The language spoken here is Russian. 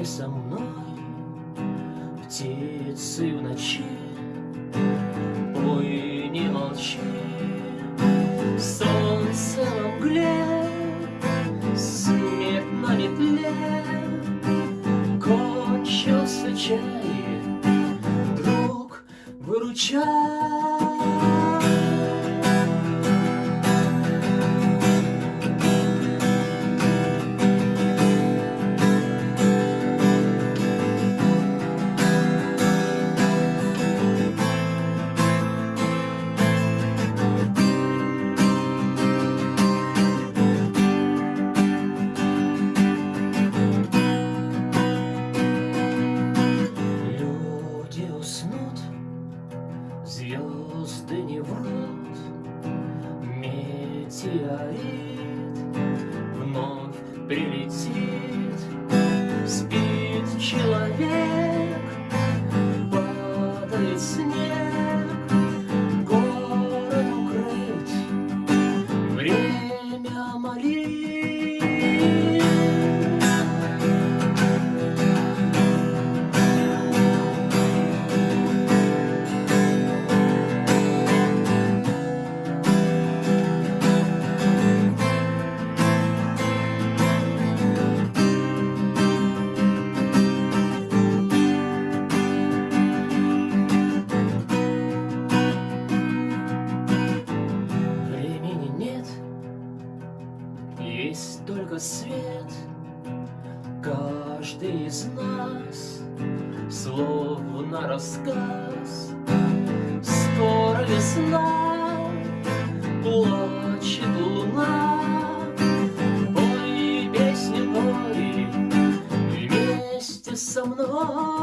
Вместе со мной. Птицы в ночи. Ой, не молчи. Солнце на мгле Смех на метле. Кончился чай. Друг, выручай звезды не врут, Метеорит вновь прилетит, Спит человек, есть только свет. Каждый из нас словно рассказ. Скоро весна, плачет луна. Пой песни, пой вместе со мной.